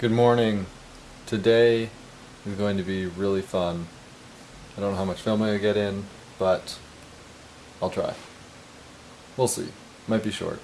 Good morning. Today is going to be really fun. I don't know how much filming I get in, but I'll try. We'll see. Might be short.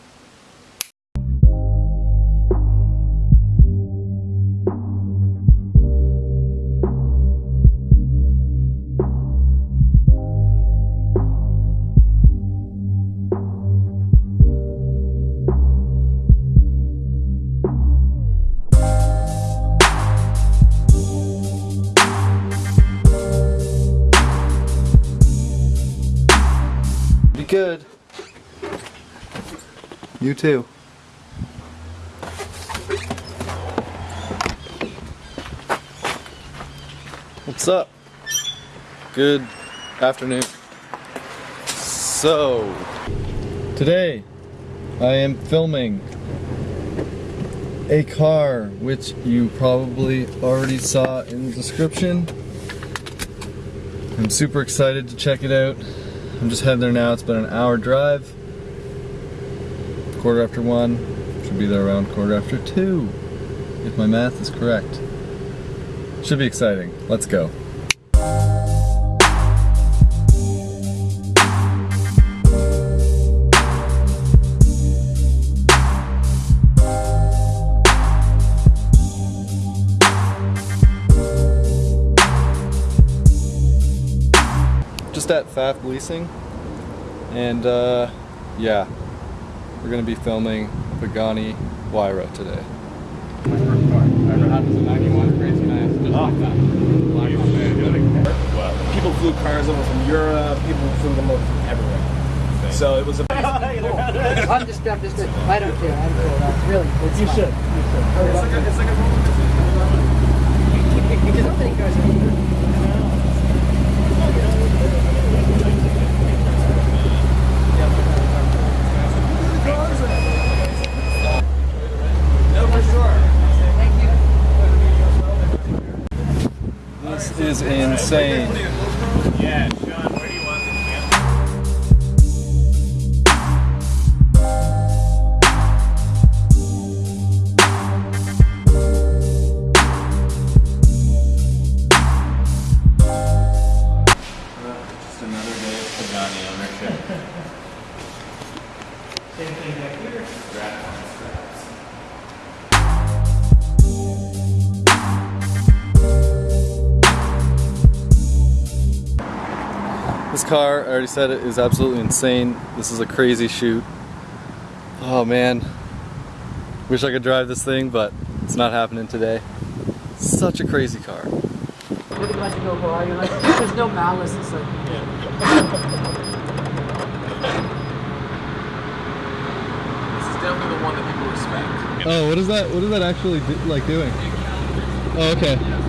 Good. You too. What's up? Good afternoon. So, today I am filming a car which you probably already saw in the description. I'm super excited to check it out. I'm just heading there now. It's been an hour drive. Quarter after one. Should be there around quarter after two. If my math is correct. Should be exciting. Let's go. Just at FAF Leasing. And uh, yeah, we're gonna be filming Pagani Huayra today. People flew cars over from Europe. People flew them over from everywhere. So it was a. I'm just, I'm just, I don't care. I'm cool. That's really, it's You fine. should. You should. It's like a, it's like a Because so many cars This is insane. Yeah, Sean, where do you want the camera? Just another day of Pagani ownership. Same thing back here. Strap on straps. This car, I already said it, is absolutely insane. This is a crazy shoot. Oh man. Wish I could drive this thing, but it's not happening today. Such a crazy car. Really glad to go for You're like, there's no malice. It's like, This definitely the one that people respect. Oh, what is that? What is that actually do, like doing? Oh, okay.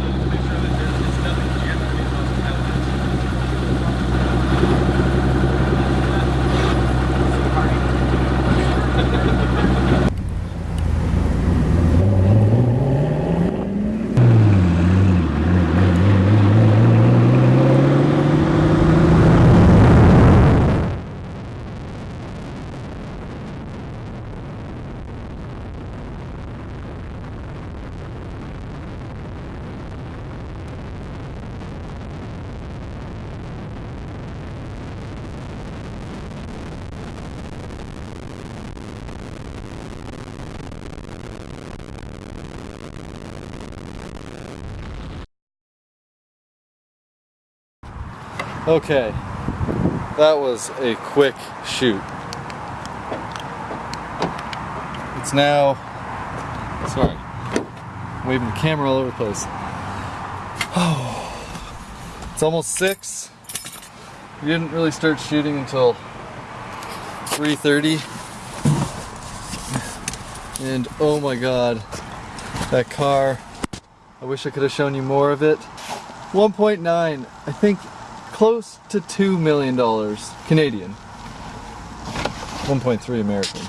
Okay, that was a quick shoot. It's now, sorry, waving the camera all over the place. Oh, it's almost six. We didn't really start shooting until 3:30, and oh my God, that car! I wish I could have shown you more of it. 1.9, I think close to $2 million Canadian. 1.3 American.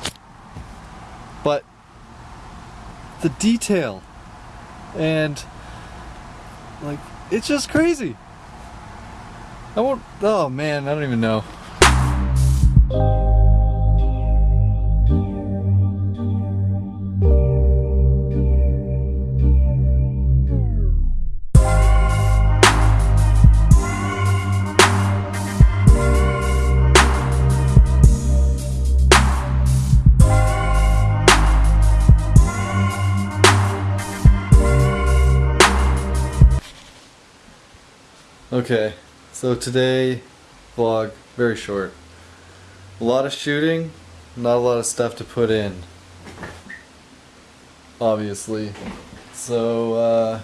But the detail and like it's just crazy. I won't oh man, I don't even know. Okay, so today vlog very short. A lot of shooting, not a lot of stuff to put in. Obviously. So uh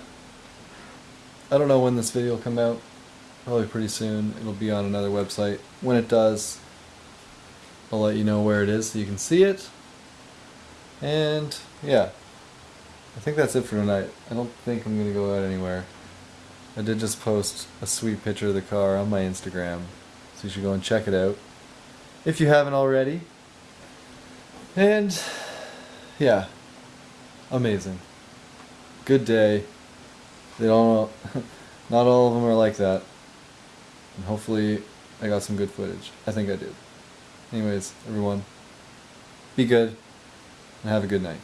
I don't know when this video will come out. Probably pretty soon. It'll be on another website. When it does, I'll let you know where it is so you can see it. And yeah. I think that's it for tonight. I don't think I'm gonna go out anywhere. I did just post a sweet picture of the car on my Instagram, so you should go and check it out if you haven't already. And yeah, amazing. Good day. They don't. Not all of them are like that. And hopefully, I got some good footage. I think I did. Anyways, everyone, be good and have a good night.